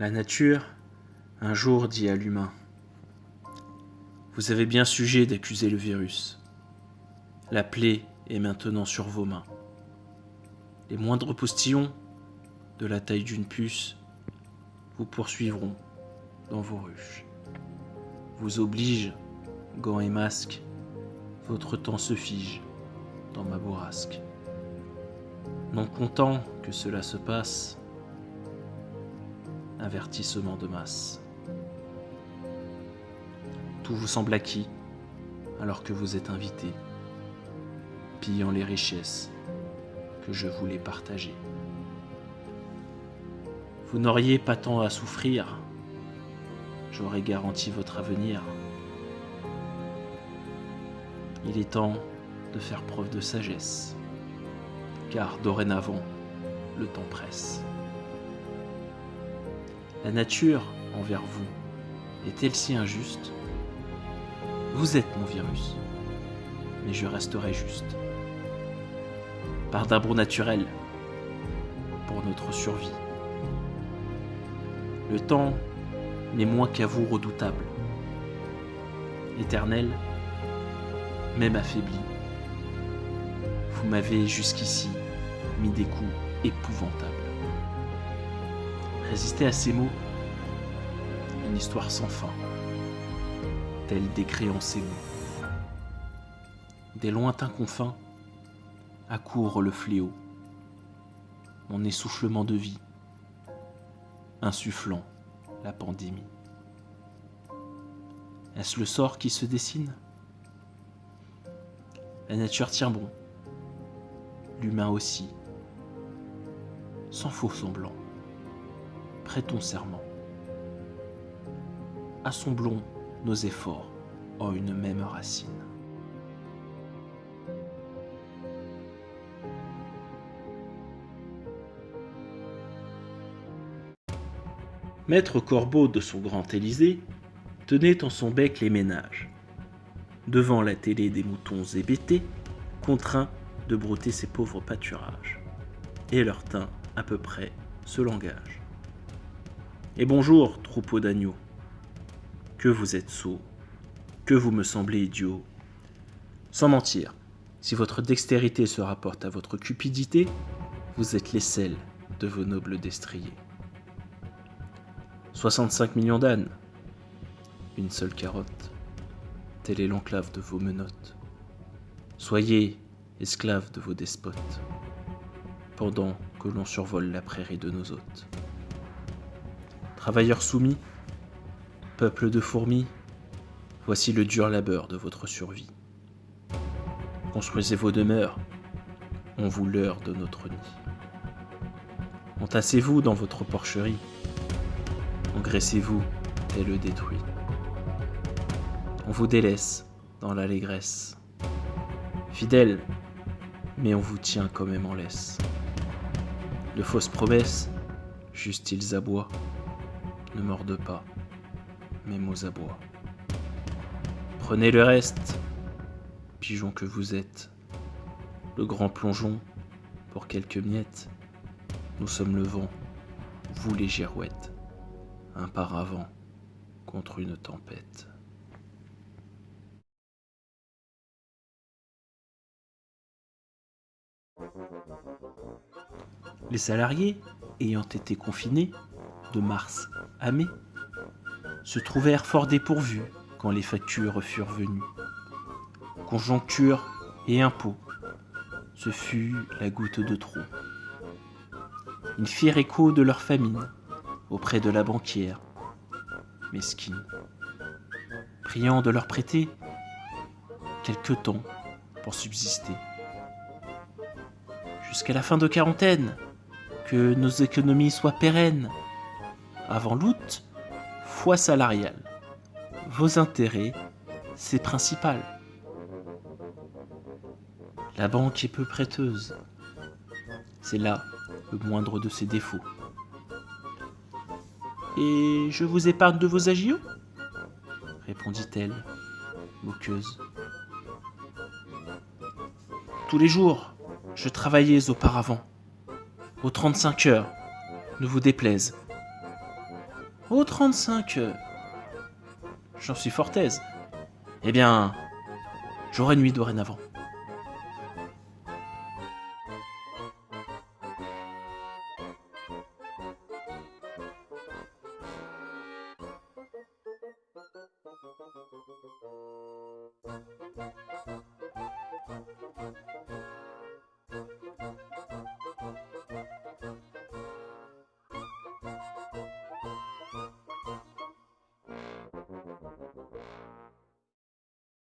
La nature, un jour, dit à l'humain Vous avez bien sujet d'accuser le virus. La plaie est maintenant sur vos mains. Les moindres postillons, de la taille d'une puce, vous poursuivront dans vos ruches. Vous oblige, gants et masques, votre temps se fige dans ma bourrasque. Non content que cela se passe, avertissement de masse. Tout vous semble acquis alors que vous êtes invité, pillant les richesses que je voulais partager. Vous n'auriez pas tant à souffrir, j'aurais garanti votre avenir. Il est temps de faire preuve de sagesse, car dorénavant, le temps presse. La nature envers vous est-elle si injuste? Vous êtes mon virus, mais je resterai juste. Par d'abord naturel pour notre survie. Le temps n'est moins qu'à vous redoutable. Éternel, même affaibli, vous m'avez jusqu'ici mis des coups épouvantables. Résister à ces mots, une histoire sans fin, telle décréant ces mots. Des lointains confins accourt le fléau, mon essoufflement de vie, insufflant la pandémie. Est-ce le sort qui se dessine? La nature tient bon, l'humain aussi, sans faux semblant. Prêtons serment. Assemblons nos efforts en une même racine. Maître Corbeau de son grand Élysée tenait en son bec les ménages. Devant la télé des moutons hébétés, contraint de brouter ses pauvres pâturages. Et leur teint, à peu près, ce langage. Et bonjour, troupeau d'agneaux. Que vous êtes sot, que vous me semblez idiot. Sans mentir, si votre dextérité se rapporte à votre cupidité, vous êtes l'aisselle de vos nobles destriers. 65 millions d'ânes, une seule carotte, telle est l'enclave de vos menottes. Soyez esclaves de vos despotes, pendant que l'on survole la prairie de nos hôtes. Travailleurs soumis, peuple de fourmis, voici le dur labeur de votre survie. Construisez vos demeures, on vous leurre de notre nid. Entassez-vous dans votre porcherie, engraissez-vous et le détruit. On vous délaisse dans l'allégresse. Fidèle, mais on vous tient quand même en laisse. De fausses promesses, juste ils aboient. Ne mordent pas, mes mots aboient. Prenez le reste, pigeon que vous êtes. Le grand plongeon, pour quelques miettes. Nous sommes le vent, vous les girouettes un paravent contre une tempête. Les salariés, ayant été confinés de mars à mai, se trouvèrent fort dépourvus quand les factures furent venues. Conjoncture et impôts, ce fut la goutte de trop. Ils firent écho de leur famine auprès de la banquière, mesquine, priant de leur prêter quelque temps pour subsister. Jusqu'à la fin de quarantaine, que nos économies soient pérennes. Avant l'août, foi salariale. Vos intérêts, c'est principal. La banque est peu prêteuse. C'est là le moindre de ses défauts. Et je vous épargne de vos agios? répondit-elle, moqueuse. Tous les jours, je travaillais auparavant, aux 35 heures, ne vous déplaise. Oh, 35 heures. J'en suis fort aise. Eh bien, j'aurai nuit dorénavant.